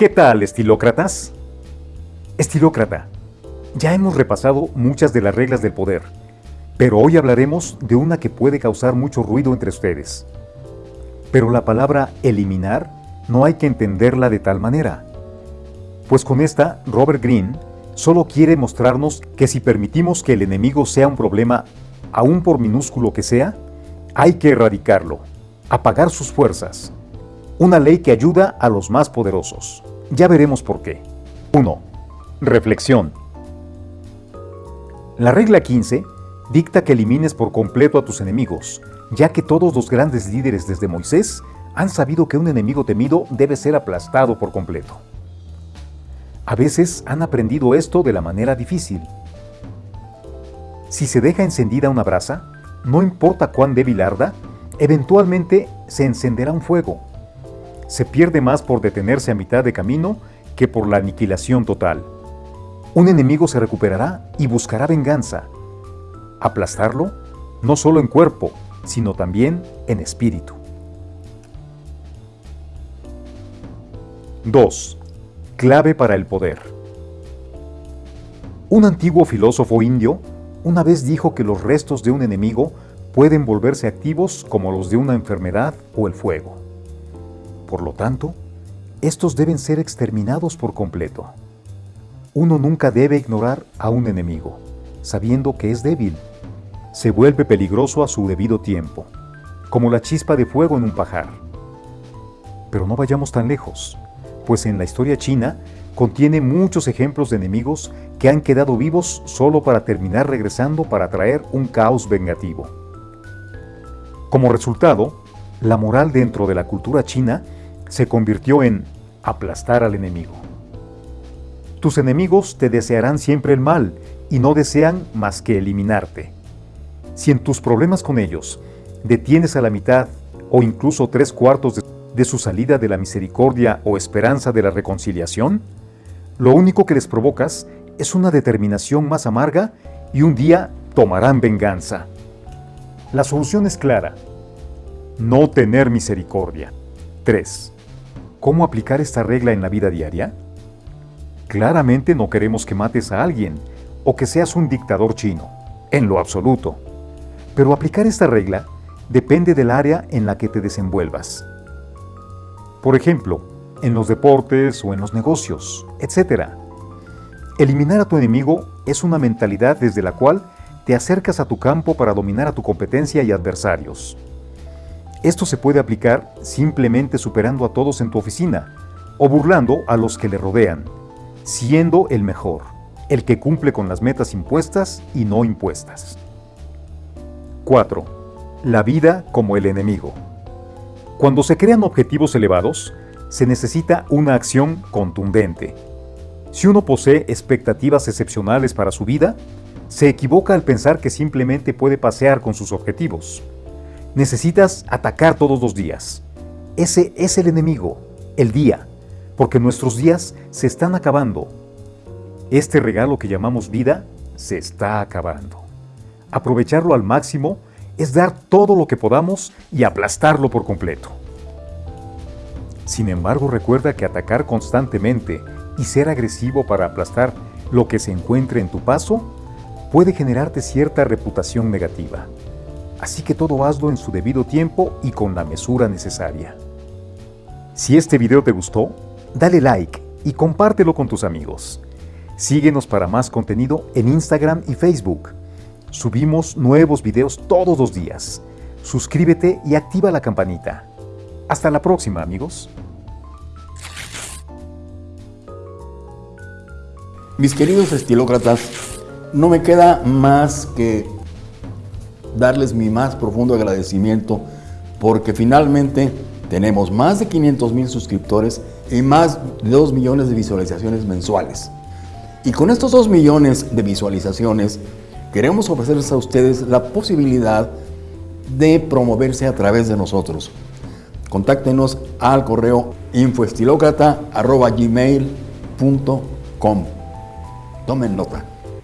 ¿Qué tal, estilócratas? Estilócrata, ya hemos repasado muchas de las reglas del poder, pero hoy hablaremos de una que puede causar mucho ruido entre ustedes. Pero la palabra eliminar no hay que entenderla de tal manera. Pues con esta, Robert Greene solo quiere mostrarnos que si permitimos que el enemigo sea un problema, aún por minúsculo que sea, hay que erradicarlo, apagar sus fuerzas. Una ley que ayuda a los más poderosos. Ya veremos por qué. 1. Reflexión. La regla 15 dicta que elimines por completo a tus enemigos, ya que todos los grandes líderes desde Moisés han sabido que un enemigo temido debe ser aplastado por completo. A veces han aprendido esto de la manera difícil. Si se deja encendida una brasa, no importa cuán débil arda, eventualmente se encenderá un fuego. Se pierde más por detenerse a mitad de camino que por la aniquilación total. Un enemigo se recuperará y buscará venganza. Aplastarlo, no solo en cuerpo, sino también en espíritu. 2. Clave para el poder. Un antiguo filósofo indio una vez dijo que los restos de un enemigo pueden volverse activos como los de una enfermedad o el fuego. Por lo tanto, estos deben ser exterminados por completo. Uno nunca debe ignorar a un enemigo, sabiendo que es débil. Se vuelve peligroso a su debido tiempo, como la chispa de fuego en un pajar. Pero no vayamos tan lejos pues en la historia china contiene muchos ejemplos de enemigos que han quedado vivos solo para terminar regresando para traer un caos vengativo. Como resultado, la moral dentro de la cultura china se convirtió en aplastar al enemigo. Tus enemigos te desearán siempre el mal y no desean más que eliminarte. Si en tus problemas con ellos detienes a la mitad o incluso tres cuartos de su salida de la misericordia o esperanza de la reconciliación, lo único que les provocas es una determinación más amarga y un día tomarán venganza. La solución es clara. No tener misericordia. 3. ¿Cómo aplicar esta regla en la vida diaria? Claramente no queremos que mates a alguien o que seas un dictador chino, en lo absoluto. Pero aplicar esta regla depende del área en la que te desenvuelvas. Por ejemplo, en los deportes o en los negocios, etc. Eliminar a tu enemigo es una mentalidad desde la cual te acercas a tu campo para dominar a tu competencia y adversarios. Esto se puede aplicar simplemente superando a todos en tu oficina o burlando a los que le rodean, siendo el mejor, el que cumple con las metas impuestas y no impuestas. 4. La vida como el enemigo. Cuando se crean objetivos elevados, se necesita una acción contundente. Si uno posee expectativas excepcionales para su vida, se equivoca al pensar que simplemente puede pasear con sus objetivos. Necesitas atacar todos los días. Ese es el enemigo, el día, porque nuestros días se están acabando. Este regalo que llamamos vida se está acabando. Aprovecharlo al máximo es dar todo lo que podamos y aplastarlo por completo. Sin embargo, recuerda que atacar constantemente y ser agresivo para aplastar lo que se encuentre en tu paso puede generarte cierta reputación negativa. Así que todo hazlo en su debido tiempo y con la mesura necesaria. Si este video te gustó, dale like y compártelo con tus amigos. Síguenos para más contenido en Instagram y Facebook. Subimos nuevos videos todos los días. Suscríbete y activa la campanita. Hasta la próxima, amigos. Mis queridos estilócratas, no me queda más que darles mi más profundo agradecimiento porque finalmente tenemos más de 500 mil suscriptores y más de 2 millones de visualizaciones mensuales. Y con estos 2 millones de visualizaciones queremos ofrecerles a ustedes la posibilidad de promoverse a través de nosotros. Contáctenos al correo infoestilocrata.gmail.com Tomen nota.